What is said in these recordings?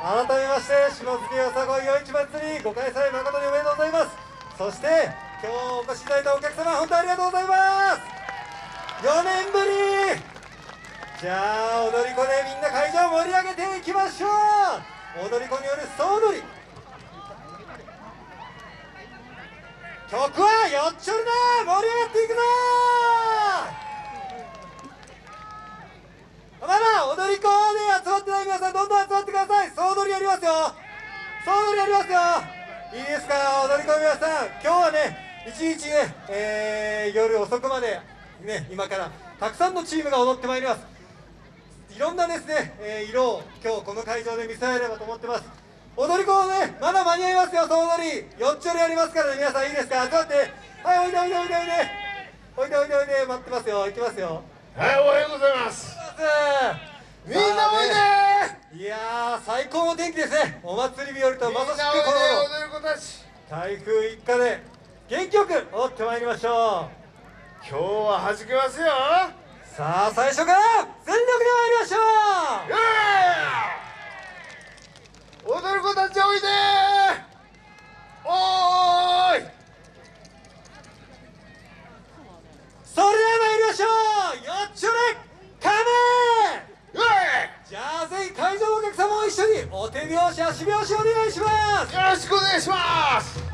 改めまして下月よさこい夜市祭りご開催誠におめでとうございます。そして今日お越しいただいたお客様本当にありがとうございます。4年ぶり。じゃあ踊り子でみんな会場を盛り上げていきましょう。踊り子による総踊り。曲はよっちょるな盛り上がっていくぞ。まだ踊り子で集まってない皆さんどんどん集まってください。ますよ。総踊りやりますよ。いいですか踊り子の皆さん。今日はね一日ね、えー、夜遅くまでね今からたくさんのチームが踊ってまいります。いろんなですね、えー、色を今日この会場で見せられればと思ってます。踊り子ねまだ間に合いますよ。総踊り。よっちょろやりますからね。皆さんいいですか？集まって。はいおいでおいでおいでおいで。おいでおいでおいで。待ってますよ。行きますよ。はいおはようございます。みんなおいでいや最高の天気ですね。お祭り日和とまさしくこの台風一過で元気よく踊ってまいりましょう。今日は弾けますよ。さあ最初から全力で参りましょう踊る子たちおいでおーいそれでは参りましょうよっちょれカメじゃあぜひ会場のお客様も一緒にお手拍子足拍子お願いします。よろしくお願いします。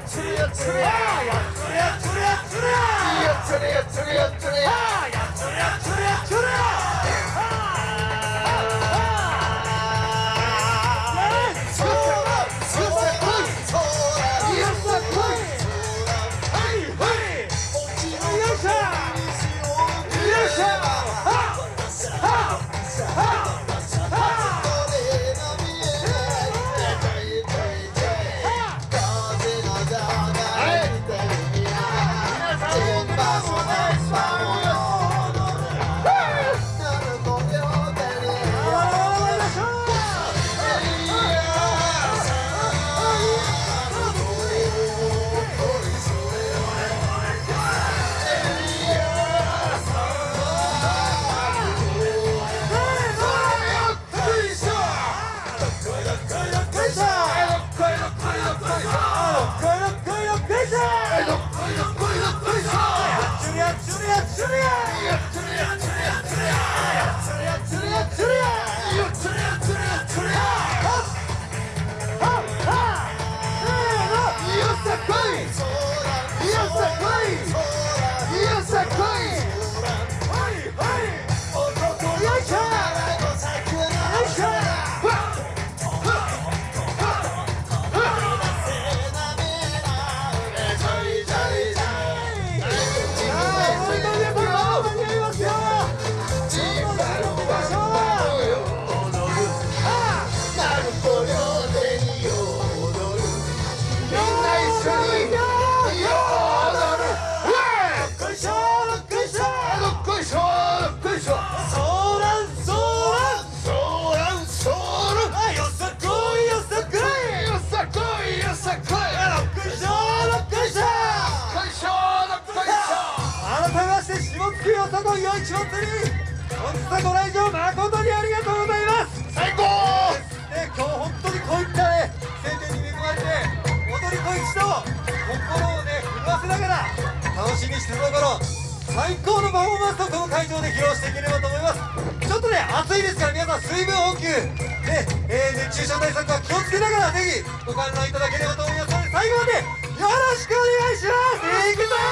やっつれやっつれやっつれやっつれやっつれやっつれさこい夜市祭り本日はご来場誠にありがとうございます。最高。ね。今日本当にこういったね晴天に恵まれて踊り子一同心をね震わせながら楽しみにしてるところ最高のパフォーマンスをこの会場で披露していければと思います。ちょっとね暑いですから皆さん水分補給ね、えー、熱中症対策は気をつけながらぜひご観覧いただければと思いますので最後までよろしくお願いします。いくぞ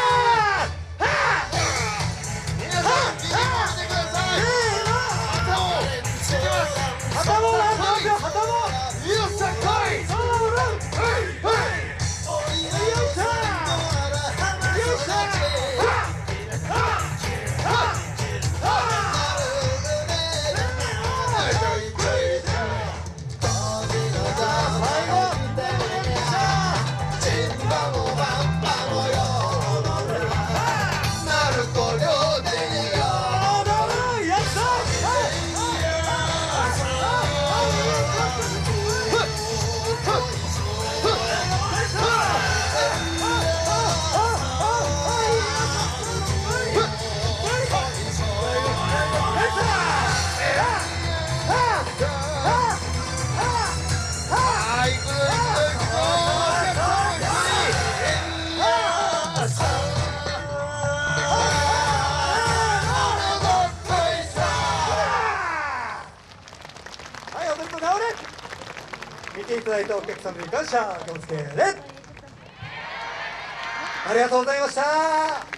直れ見ていただいたお客様に感謝でありがとうございました。